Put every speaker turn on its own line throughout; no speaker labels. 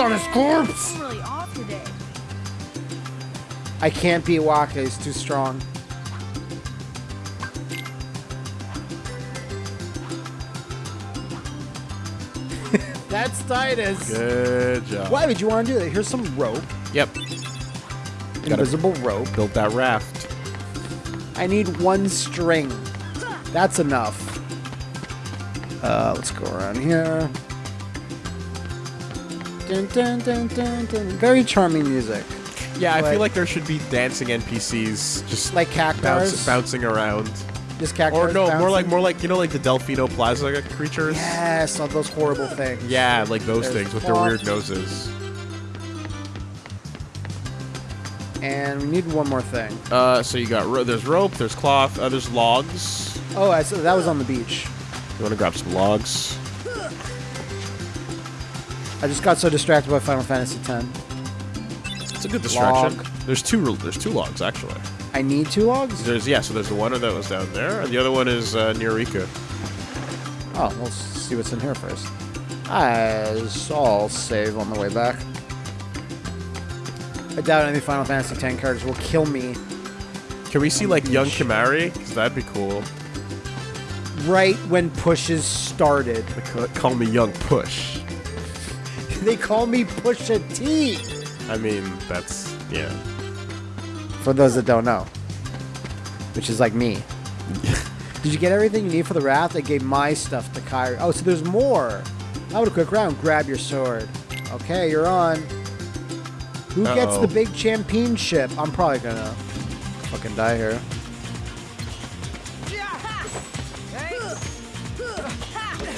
feast on his corpse.
I'm really off today.
I can't beat Wakka. He's too strong. That's Tidus.
Good job.
Why would you want to do that? Here's some rope.
Yep. Gotta-
Invisible rope.
Build that raft.
I need one string. That's enough. Uh, let's go around here. Dun, dun, dun, dun, dun. Very charming music.
Yeah, I
But-
feel like there should be dancing NPCs just
Like
bounce, bouncing around.
This cactus.
Or no, more like more like you know like the Delfino Plaza creatures.
Yes, all those horrible things.
Yeah, like those
There's
things with their weird noses.
And we need one more thing.
Uh, so you got ro- there's rope, there's cloth, uh, there's logs.
Oh, I saw, that was on the beach.
You want to grab some logs?
I just got so distracted by Final Fantasy X.
It's a good distraction.
Log.
There's two there's two logs actually.
I need two logs?
There's yeah, so there's the one that was down there, and the other one is uh, near Riku.
Oh, let's see what's in here first. I I'll save on the way back. I doubt any Final Fantasy X characters will kill me
Can we see like young Kimahri? 'Cause that'd be cool.
right when pushes started.
Call me Young Push.
they call me Pusha T.
I mean, that's yeah.
For those that don't know, which is like me. Did you get everything you need for the raft? I gave my stuff to Kairi. Oh, so there's more. Now a quick round. Grab your sword. Okay, you're on. Who gets
Uh-oh.
the big championship? I'm probably gonna fucking die here.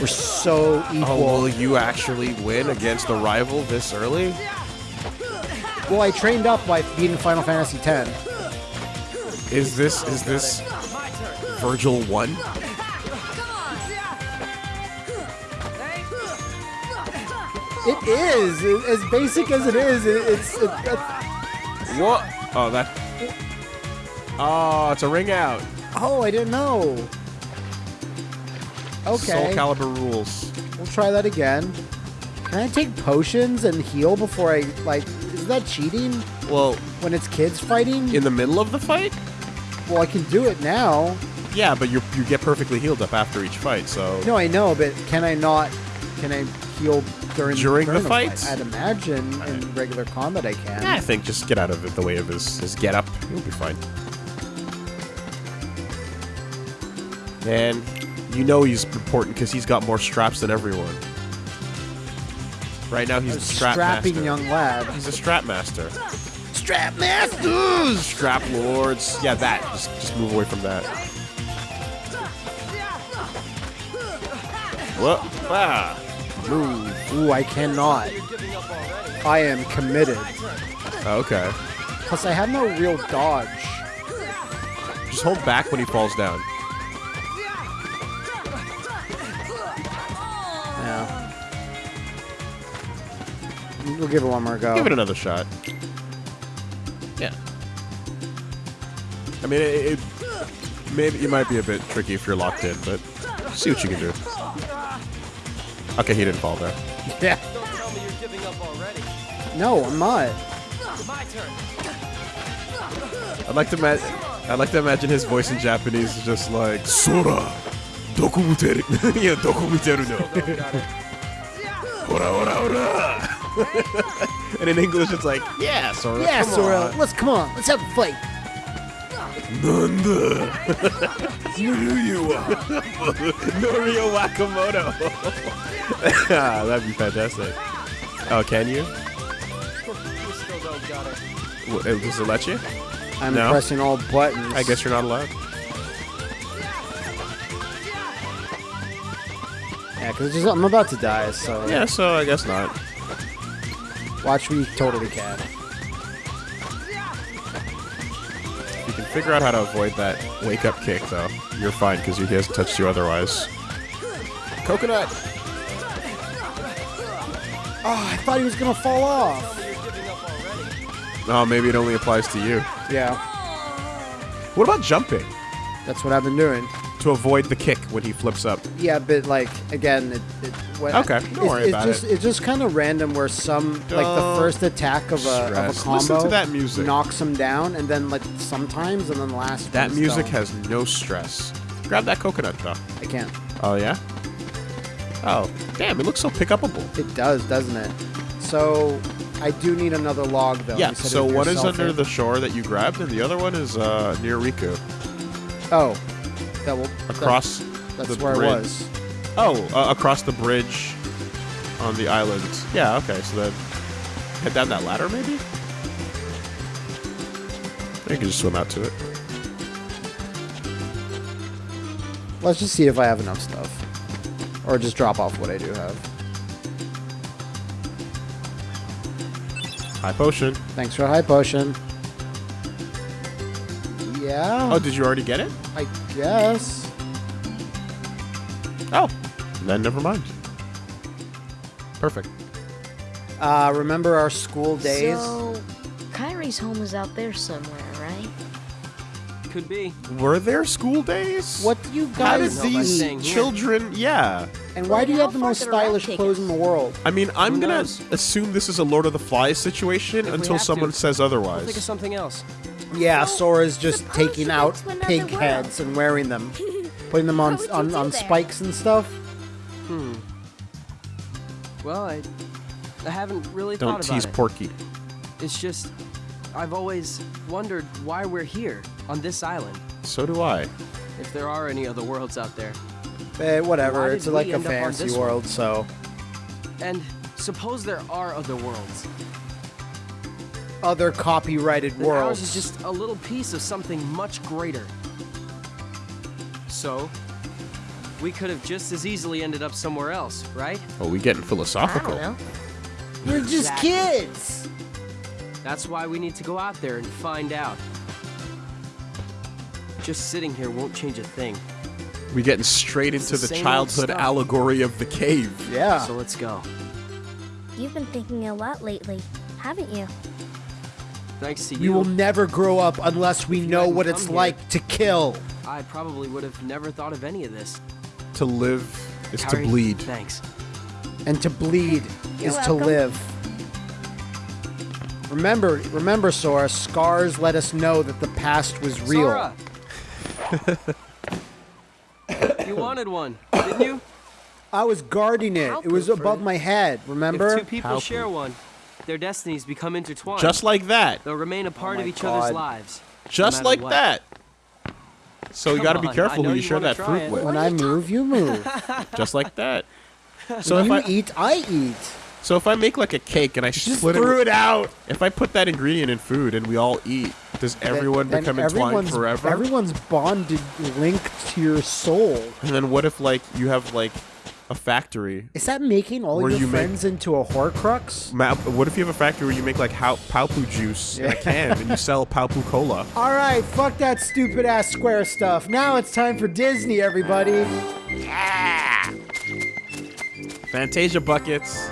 We're so oh, equal.
Oh, will you actually win against a rival this early?
Well, I trained up by beating Final Fantasy X.
Is this is this Virgil one?
It is It- as basic as it is. It, it's it, it,
What? Oh, that. Oh, it's a ring out.
oh, I didn't know. Okay,
Soul Calibur rules.
we'll try that again. Can I take potions and heal before I like? Is that cheating
Well,
when it's kids fighting?
in the middle of the fight?
well, I can do it now.
Yeah, but you you get perfectly healed up after each fight, so.
No, I know, but can I not? Can I heal during
During the
fight?
fights?
I'd imagine in regular combat I can.
I think just get out of it the way of his, his get up. He'll be fine. And you know he's important because he's got more straps than everyone. Right now he's
A
the strap
strapping
master.
young lad.
He's a strap master.
Strap masters.
Strap lords. Yeah, that. Just, just move away from that. What? Ah. Move.
Ooh, I cannot. I am committed.
Okay.
Plus, I have no real dodge.
Just hold back when he falls down.
We'll give it one more go.
Give it another shot. Yeah. I mean, it, it maybe it might be a bit tricky if you're locked in, but see what you can do. Okay, he didn't fall there.
Yeah.
Don't tell me you're giving up already.
No, I'm not.
My turn.
I'd like to imagine. I'd like to imagine his voice in Japanese is just like Sora, doku muteru. yeah, doku muteru no. Oh, ora ora ora. And in English, it's like, yeah, Sora.
Yeah,
come
Sora.
on."
Let's come on. Let's have a fight.
Nanda. Norio. Norio Wakamoto. Ah, That'd be fantastic. Oh, can you?
You still don't got it.
Does it let you?
I'm
No.
pressing all buttons.
I guess you're not allowed.
Yeah, because I'm about to die, so
Yeah, so I guess not.
Watch me totally can.
You can figure out how to avoid that wake up kick, though, you're fine because he hasn't touched you otherwise. Coconut!
Oh, I thought he was gonna fall off.
You're giving up already.
Oh, maybe it only applies to you.
Yeah,
What about jumping?
that's what I've been doing.
To avoid the kick when he flips up.
Yeah, but like again, it, it, when,
Okay, don't
it's,
worry
it's
about
just,
it.
It's just kind of random where some like the first attack of a, of a combo
that music.
knocks him down, and then like sometimes, and then the last
That music
don't.
has no stress. Grab that coconut though.
I can't.
Oh yeah. Oh damn! It looks so pick upable.
It does, doesn't it? So I do need another log though.
Yeah. So one is under
eh?
the shore that you grabbed, and the other one is uh, near Riku,
Oh, that will
across
That, that's
the
where
bridge.
I was.
Oh, uh, across the bridge on the island. Yeah. Okay. So then head down that ladder, maybe. You can just swim out to it.
Let's just see if I have enough stuff, or just drop off what I do have.
High potion.
Thanks for a high potion. Yeah.
Oh, did you already get it?
I guess.
Oh, then never mind. Perfect.
Uh, remember our school days?
So, Kairi's home is out there somewhere, right?
Could be.
Were there school days?
What do you
How did
guys
know by
these
staying here.
children? Yeah.
And why do you have the most
could a rat
stylish clothes in the world?
I mean, I'm
Who
gonna
knows?
assume this is a Lord of the Flies situation
If
until someone
to,
says
We'll think of something else.
Yeah, Sora's just
suppose
taking out
went
pig
world.
heads and wearing them, putting them on
What would you
on, on
there?
spikes and stuff.
Hmm. Well, I, I haven't really
Don't
thought
tease
about
Porky.
It's just, I've always wondered why we're here on this island.
So do I.
If there are any other worlds out there,
Eh, whatever. It's like a
end
fantasy
this one?
world, so
and suppose there are other worlds.
Other copyrighted
Then ours is just a little piece of something much greater. So, we could have just as easily ended up somewhere else, right?
Oh, we getting
I
philosophical.
don't know.
We're just
Exactly.
kids.
That's why we need to go out there and find out. Just sitting here won't change a thing.
We getting straight
It's
into
the
the, childhood allegory of the cave.
Yeah.
So let's go.
You've been thinking a lot lately, haven't you?
Thanks to
we
you,
will never grow up unless we know what it's
here-
like to kill.
I probably would have never thought of any of this.
To live is
Carrie,
to bleed.
Thanks.
And to bleed
You're
is to live. Remember, remember, Sora, scars let us know that the past was real.
Sora! you wanted one, didn't you?
I was guarding it.
How
it was above my head, remember?
If two people
How
share one, their destinies become intertwined.
Just like that.
They'll remain a oh part
Oh
of each
God.
other's lives.
Just
matter
like
what.
that. So you got to be careful
know
who you
you
share that
try
fruit
it.
with.
when I move, you move.
Just like that. So
when
if
you
I
eat, I eat.
so if I make like a cake and I
Just
split
threw
it,
it out.
if I put that ingredient in food and we all eat, does everyone
Then
become entwined
everyone's,
forever?
Everyone's bonded, linked to your soul.
And then what if like you have like a factory?
Is that making all your
you make-
friends into a Horcrux?
Ma- What if you have a factory where you make like how Paopu juice in a
Yeah.
can and you sell Paopu cola?
All right, fuck that stupid ass square stuff. Now it's time for Disney, everybody.
Fantasia buckets.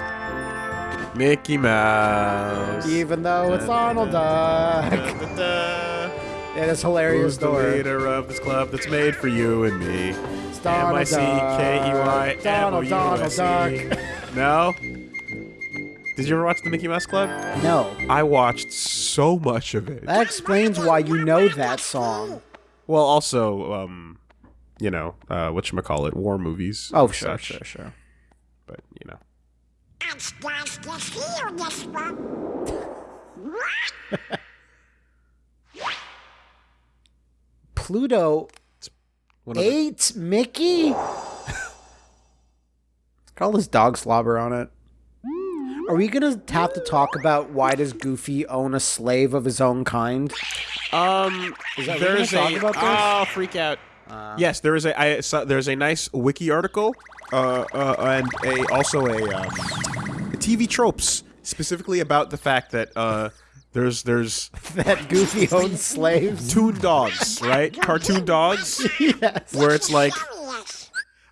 Mickey Mouse.
Even though it's Donald Duck. Yeah, that's hilarious
Who's the leader of this club that's made for you and me?
It's Donald.
M-I-C-K-E-Y
Donald, Donald. Duck.
No? Did you ever watch the Mickey Mouse Club?
No,
I watched so much of it.
that explains why you know that song.
Well, also, um, you know, uh, whatchamacallit, war movies.
Oh, sure,
such,
sure, sure.
But, you know.
Pluto
One of the-
ate Mickey? it's got all this dog slobber on it. Are we gonna have to talk about why does Goofy own a slave of his own kind?
Um,
Is that-
there
we're
is
gonna
a
talk about this?
oh freak out. yes, there is a I saw, there's a nice wiki article, uh, uh and a also a um, TV tropes specifically about the fact that uh there's there's
that Goofy owns slaves?
Two dogs, right? Cartoon dogs,
yes.
where it's like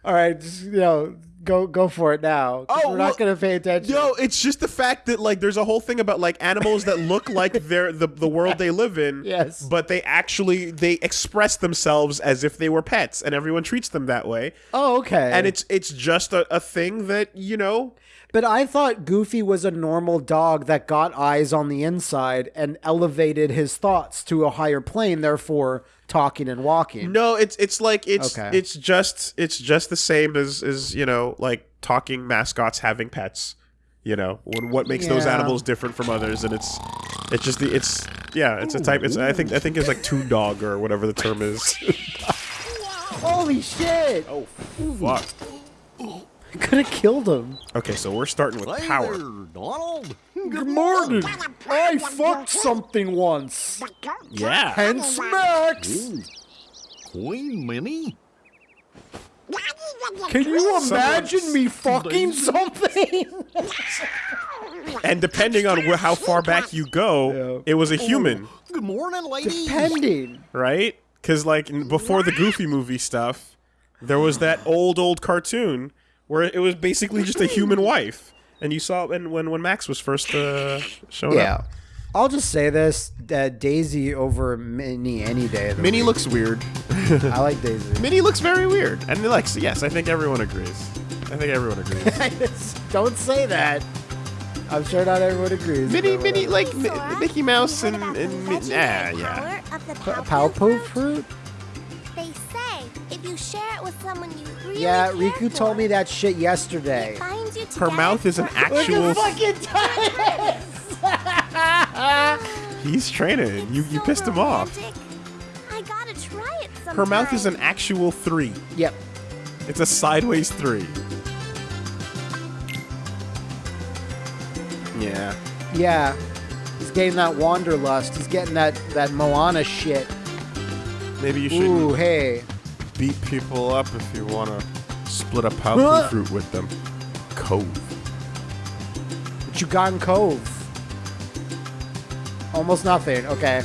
All right, just, you know, go go for it now.
Oh,
we're
well,
not gonna pay attention.
No, it's just the fact that like there's a whole thing about like animals that look like they're the the world they live in.
Yes.
But they actually they express themselves as if they were pets, and everyone treats them that way.
Oh, okay.
And it's it's just a, a thing that you know.
But I thought Goofy was a normal dog that got eyes on the inside and elevated his thoughts to a higher plane, therefore talking and walking.
No, it's it's like it's
Okay.
it's just it's just the same as as you know like talking mascots having pets. You know when, what makes those animals different from others, and it's it's just the it's yeah it's a type. It's I think I think it's like two dog or whatever the term is.
Holy shit!
oh fuck.
Could have killed him.
Okay, so we're starting with power.
Donald.
Good morning. I fucked something once.
Yeah.
Hence Max.
Queen Minnie.
Can you imagine me fucking something?
And depending on how far back you go, it was a oh, human,
Good morning, ladies.
Pending.
right? Because like before the Goofy movie stuff, there was that old old cartoon where it was basically just a human wife, and you saw and when when Max was first uh, showing
Yeah.
up.
I'll just say this: uh, Daisy over Minnie any day. of
Minnie
week.
looks weird.
I like Daisy.
Minnie looks very weird, and like yes, I think everyone agrees. I think everyone agrees.
Don't say that. I'm sure not everyone agrees.
Minnie, Minnie,
whatever.
like Mi- Mickey Mouse and and Mi- ah, yeah.
Paopu fruit?
They say if you share it with someone you really
Yeah,
care
Riku told me that shit yesterday.
it binds you
Her mouth is an
forever.
actual.
fucking time!
He's training. You
It's
you
so
pissed him off.
I gotta try it sometime.
Her mouth is an actual three.
Yep.
It's a sideways three. Yeah.
Yeah. He's getting that wanderlust. He's getting that, that Moana shit.
Maybe you should
Ooh, hey.
Beat people up if you want to split a
Huh?
paopu fruit with them. Cove.
What you got in Cove? Almost nothing. Okay.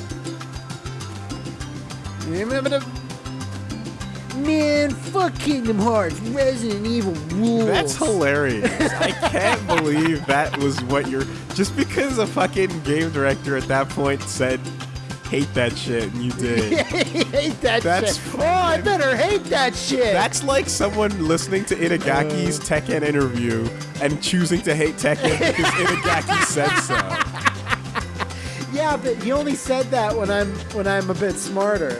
Man, fuck Kingdom Hearts. Resident Evil rules.
That's hilarious. I can't believe that was what you're. Just because a fucking game director at that point said, hate that shit, and you did.
hate that
That's
shit. Oh, I better hate that shit.
That's like someone listening to Itagaki's
Uh.
Tekken interview and choosing to hate Tekken because Itagaki said so.
yeah, but he only said that when I'm when I'm a bit smarter.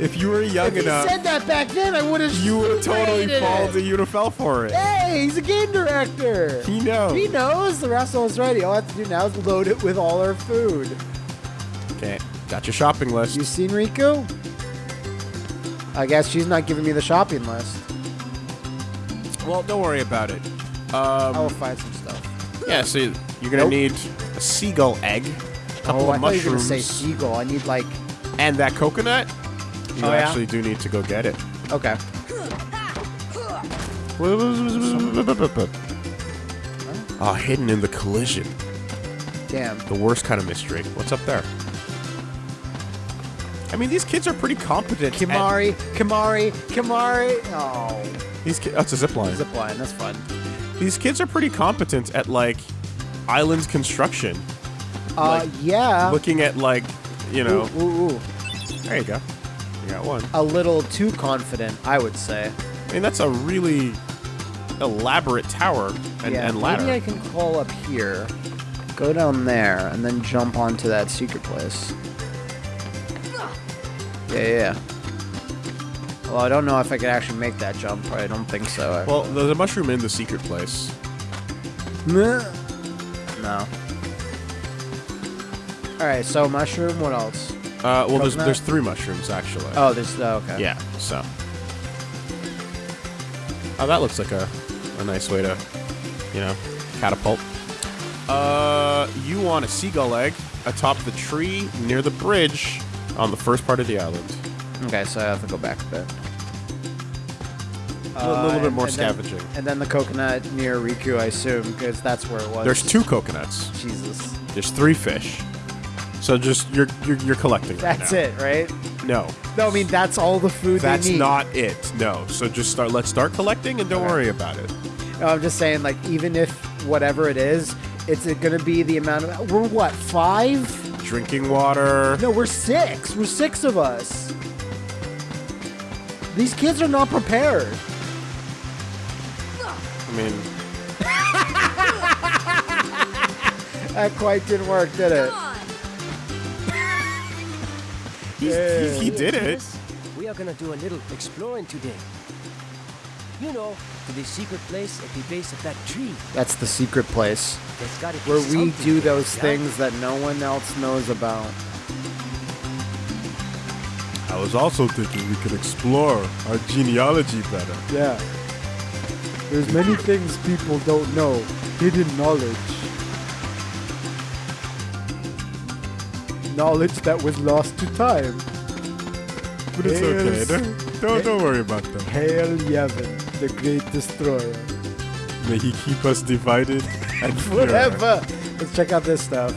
If you were young
If
enough,
said that back then, I would have.
you would have totally followed it. You'd have fell for it.
Hey, he's a game director.
He knows.
He knows the rest of us ready. All I have to do now is load it with all our food.
Got your shopping list.
You seen Riku? I guess she's not giving me the shopping list.
well, don't worry about it.
I will
Um,
find some stuff.
yeah, so you're gonna
Nope.
need a seagull egg, a couple
Oh, I
of
thought you were gonna say seagull. I need like.
and that coconut. You
Oh, yeah?
actually do need to go get it.
Okay.
Ah, hidden in the collision.
Damn.
The worst kind of mystery. What's up there? I mean, these kids are pretty competent.
Kimahri, Kimahri, Kimahri. Oh,
these kids. That's a zip line.
zip line. That's fun.
These kids are pretty competent at like island construction.
Uh,
Like,
yeah.
Looking at like, you know.
Ooh, ooh, ooh.
There you go. You got one.
A little too confident, I would say.
I mean, that's a really elaborate tower and,
yeah,
and ladder.
maybe I can crawl up here, go down there, and then jump onto that secret place. Yeah, yeah. Well, I don't know if I could actually make that jump. I don't think so.
Well, there's a mushroom in the secret place.
no. No. All right, so mushroom. What else?
Uh, well, there's there's three mushrooms actually.
Oh, there's oh, okay.
Yeah. So. Oh, that looks like a, a nice way to, you know, catapult. Uh, you want a seagull egg atop the tree near the bridge on the first part of the island.
Okay, so I have to go back a bit.
A little bit
Uh, and-
more
and then-
scavenging.
and then the coconut near Riku, I assume, because that's where it was.
There's two coconuts.
Jesus.
There's three fish. So just you're you're, you're collecting. right
That's
now.
it, right?
No,
No, I mean that's all the food
that's
they need.
not it. No. So just start. Let's start collecting and don't
Okay.
worry about it.
No, I'm just saying, like, even if whatever it is, it's going to be the amount of. We're what, five?
Drinking water.
No, we're six. We're six of us. These kids are not prepared.
I mean,
That quite didn't work, did it?
he's, he, he did it.
We are gonna do a little exploring today. You know, to the secret place at the base of that tree.
That's the secret place
There's gotta be
where we
something
do
there,
those
yeah?
things that no one else knows about.
I was also thinking we could explore our genealogy better.
Yeah. There's many things people don't know. Hidden knowledge. Knowledge that was lost to time.
But it's okay. Don't, don't, don't worry about that.
Hail Yevon, the great destroyer.
May he keep us divided and
forever. Let's check out this stuff.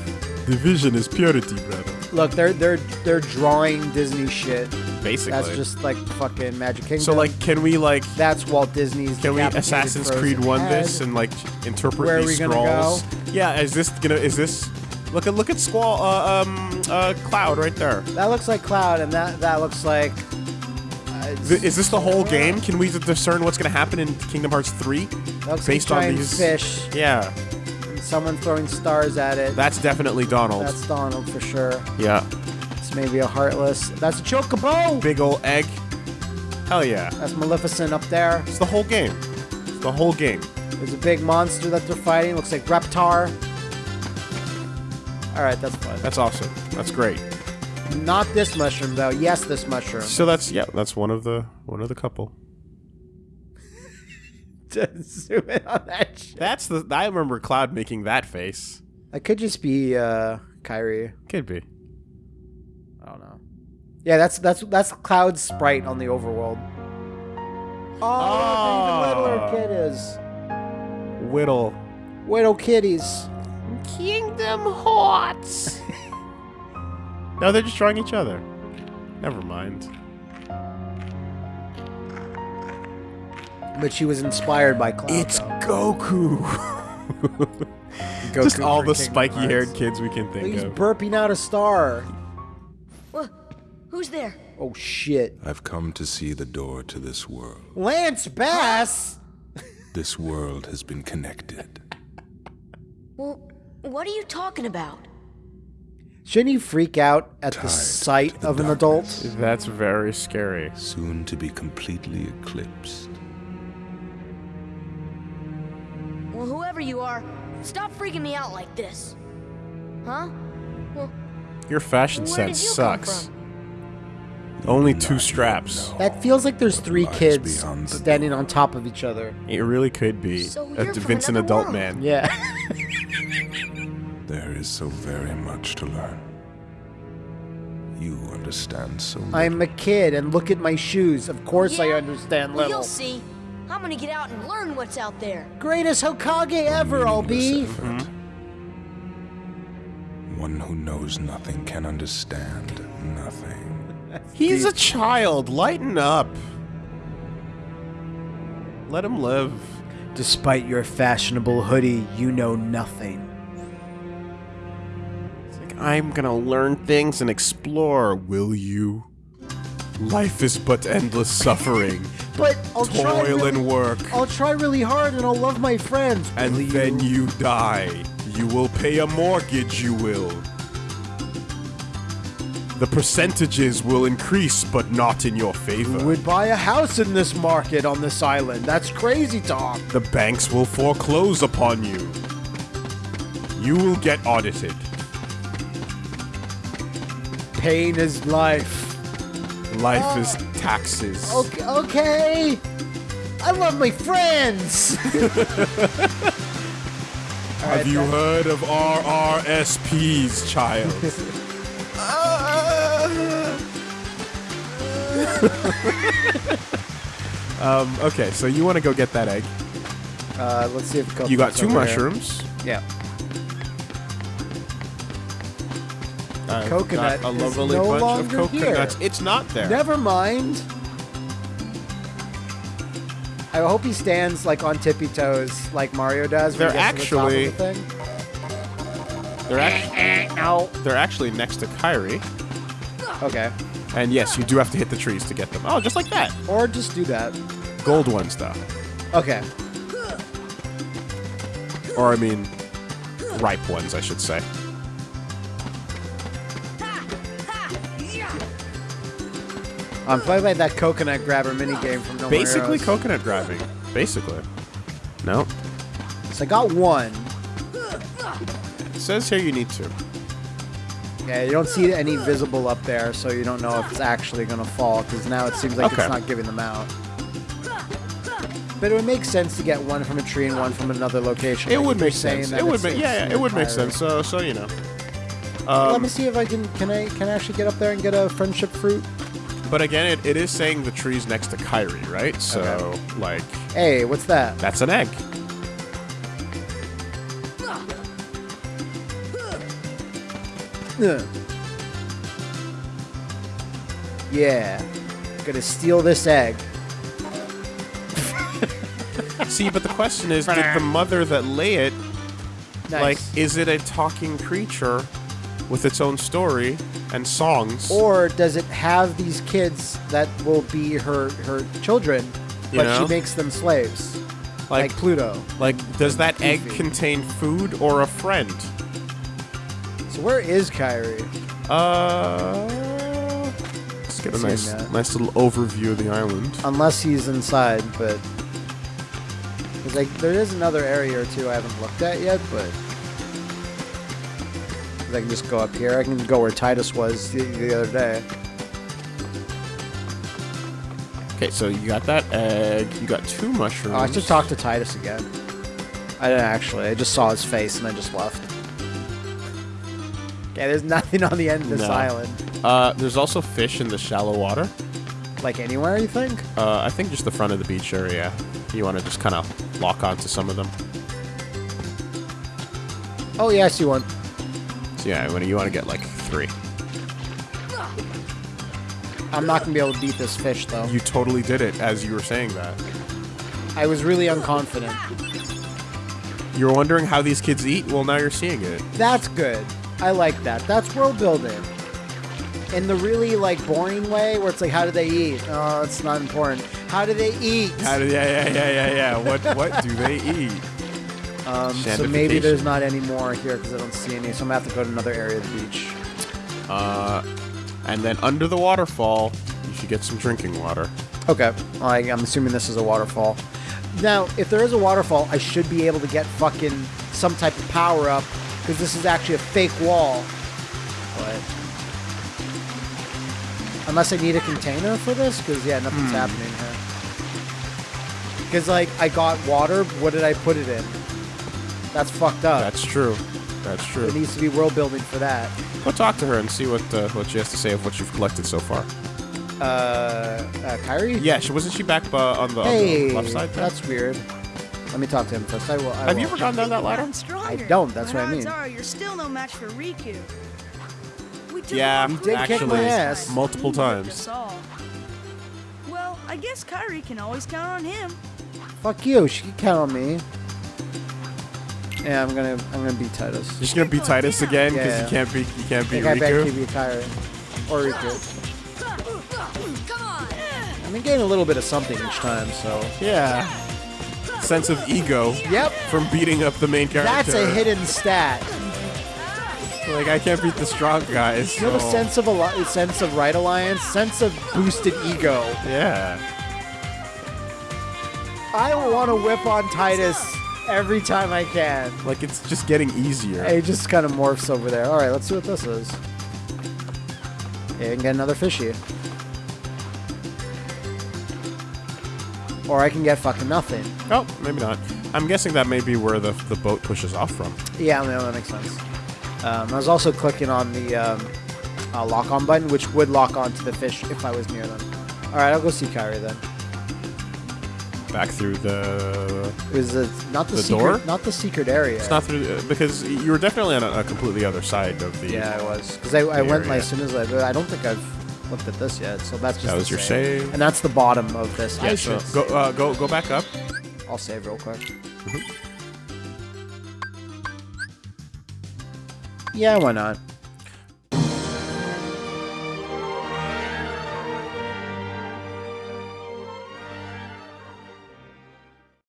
Division is purity, brother.
Look, they're they're they're drawing Disney shit.
Basically.
That's just like fucking Magic Kingdom.
so, like, can we, like,
that's Walt Disney's.
can we Assassin's Creed one
head.
this and, like, interpret
Where are
these
we gonna
scrolls? Yeah, is this gonna, is this, look at, look at Squall, uh, um, uh, Cloud right there.
That looks like Cloud, and that that looks like.
Th- Is this the whole game? Can we discern what's gonna happen in Kingdom Hearts 3?
that looks
based on these-
fish.
Yeah,
and Someone throwing stars at it.
that's definitely Donald.
That's Donald for sure.
yeah.
It's maybe a heartless. That's a chocobo.
Big ol' egg. Hell yeah.
That's Maleficent up there.
It's the whole game. It's the whole game.
There's a big monster that they're fighting. Looks like Reptar. All right, that's fun.
That's awesome. That's great.
Not this mushroom though. Yes, this mushroom.
So that's yeah, that's one of the one of the couple.
Just zoom in on that shit.
That's the I remember Cloud making that face.
That could just be uh, Kairi.
Could be.
I don't know. Yeah, that's that's that's Cloud's sprite on the overworld. Oh, look, even littler kid is.
Whittle.
Widow kitties.
Kingdom Hearts. No, they're just drawing each other. Never mind.
But she was inspired by Cloud.
It's
though.
Goku.
Goku
just all the spiky-haired kids we can think
He's
of.
burping out a star.
Wha- Who's there?
Oh shit.
I've come to see the door to this world.
Lance Bass.
This world has been connected.
Well, what are you talking about?
Shouldn't he freak out at the sight
the
of an
darkness.
adult?
That's very scary.
Soon to be completely eclipsed.
Well, whoever you are, stop freaking me out like this. Huh? Well,
Your fashion
where
sense
did you come
sucks.
from?
Only two straps.
That feels like there's three kids
beyond the
standing on top of each other.
It really could be
So
a
you're
Vincent adult
world.
man.
Yeah.
There is so very much to learn. You understand so much.
I'm a kid and look at my shoes. Of course I understand
Well,
little.
you'll see. I'm gonna get out and learn what's out there.
Greatest Hokage ever, I'll be. Mm-hmm.
One who knows nothing can understand nothing.
He's a child. Lighten up. Let him live.
Despite your fashionable hoodie, you know nothing.
Like, I'm gonna learn things and explore. Will you? Life is but endless suffering,
But I'll try.
toil
Really,
and work,
I'll try really hard and I'll love my friends.
and
will you?
then you die. You will pay a mortgage. You will. The percentages will increase, but not in your favor.
Who would buy a house in this market on this island? That's crazy talk.
The banks will foreclose upon you. You will get audited.
Pain is life.
Life is taxes.
Okay, okay. I love my friends.
Have you heard of RRSPs, child? um, okay, so you want to go get that egg.
Uh, let's see if
You got two
over here.
mushrooms.
Yeah.
Uh, I've
Coconut
got a
is
lovely
no
bunch of
longer here.
It's not there.
Never mind. I hope he stands like on tippy toes, like Mario does.
They're
he gets to the top of
actually-
the thing.
They're actually they're actually next to Kairi,
Okay.
and yes, you do have to hit the trees to get them. Oh, just like that.
Or just do that.
Gold ones though,
Okay.
or I mean, ripe ones, I should say.
I'm playing like that coconut grabber mini game from No More
Basically,
Heroes.
coconut grabbing. Basically. No.
So I got one.
It says here you need to.
Yeah, you don't see any visible up there, so you don't know if it's actually gonna fall. Because now it seems like
Okay.
it's not giving them out. But it would make sense to get one from a tree and one from another location.
It
like
would make sense. It would make yeah, yeah, it would make sense. So so you know.
Let
Um,
me see if I can. Can I? Can I actually get up there and get a friendship fruit?
But again, it, it is saying the tree's next to Kairi, right? So
Okay.
like
Hey, what's that?
that's an egg.
Yeah. Gonna steal this egg.
See, but the question is, did the mother that lay it
Nice.
like is it a talking creature with its own story and songs?
or does it have these kids that will be her her children, but
know?
she makes them slaves, like,
like
Pluto?
like does that egg contain food or a friend?
So where is Kairi?
Uh, let's get a nice
that.
nice little overview of the island.
Unless he's inside, but like there is another area or two I haven't looked at yet, but I can just go up here. I can go where Tidus was the, the other day.
Okay, so you got that egg. You got two mushrooms.
Oh, I should talk to Tidus again. I didn't actually. I just saw his face and I just left. Okay, there's nothing on the end of this
No.
island.
Uh, there's also fish in the shallow water.
Like anywhere, you think?
Uh, I think just the front of the beach area. You want to just kind of lock onto some of them.
Oh yeah, I see one.
So yeah, when you want to get like three.
I'm not gonna be able to beat this fish though.
You totally did it as you were saying that.
I was really unconfident.
You're wondering how these kids eat. Well, now you're seeing it.
That's good. I like that. That's world building. In the really like boring way, where it's like, how do they eat? Oh, it's not important. How do they eat?
How do, yeah, yeah, yeah, yeah, yeah. What what do they eat?
Um, so maybe there's not any more here because I don't see any. So I'm gonna have to go to another area of the beach.
Uh, and then under the waterfall, you should get some drinking water.
Okay. I, I'm assuming this is a waterfall. Now, if there is a waterfall, I should be able to get fucking some type of power up because this is actually a fake wall. But unless I need a container for this, because yeah, nothing's
Hmm.
happening here. Because like I got water, what did I put it in? That's fucked up.
That's true. That's true.
it needs to be world building for that.
Go talk to her and see what uh, what she has to say of what you've collected so far.
Uh, uh Kairi.
Yeah, she wasn't she back uh, on the, on the left side? There?
that's weird. Let me talk to him first. I will. I
Have you ever gone down that ladder?
I'm stronger.
don't, that's
but
what I mean.
are you're still no match for Riku. We
Yeah,
him
You
did
Riku's
kick my ass.
Multiple
He
times.
Well, I guess Kairi can always count on him.
Fuck you. She can count on me. Yeah, I'm gonna I'm gonna beat Tidus.
You're just gonna beat Tidus again because
Yeah.
you can't beat you can't beat
think I bet
Riku.
he beat Kairi. Or Riku.
Come on!
I'm gonna gain a little bit of something each time, so.
Yeah. Sense of ego
Yep.
from beating up the main character.
That's a hidden stat.
Like I can't beat the strong guys.
You have a sense of a sense of right alliance, sense of boosted ego.
Yeah.
I want to whip on Tidus every time I can.
Like it's just getting easier.
It just kind of morphs over there. All right, let's see what this is. Yeah, I can get another fishy. Or I can get fucking nothing.
Oh, maybe not. I'm guessing that may be where the the boat pushes off from.
Yeah, no, that makes sense. Um, I was also clicking on the um, uh, lock on button, which would lock on to the fish if I was near them. All right, I'll go see Kairi then
back through the.
It was not the,
the
secret,
door,
not the secret area.
It's not through because you were definitely on a, a completely other side of the.
Yeah, I was because I, I went
area.
like, as soon as I. I don't think I've looked at this yet, so that's just.
That was your save. save.
and that's the bottom of this.
Yeah, I
should
so go uh, go go back up.
I'll save real quick.
Mm -hmm.
Yeah, why not?